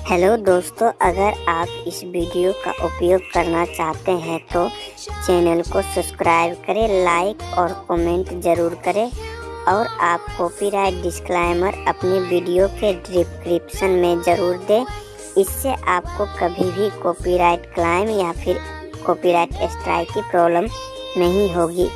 Hello दोस्तों, अगर आप इस वीडियो का उपयोग करना चाहते हैं तो चैनल को सब्सक्राइब करें, लाइक और कमेंट ज़रूर करें और आप कॉपीराइट डिस्क्लाइमर अपनी वीडियो के डिस्क्रिप्शन में ज़रूर दें। इससे आपको कभी भी कॉपीराइट क्लाइम या फिर कॉपीराइट स्ट्राइक की प्रॉब्लम नहीं होगी।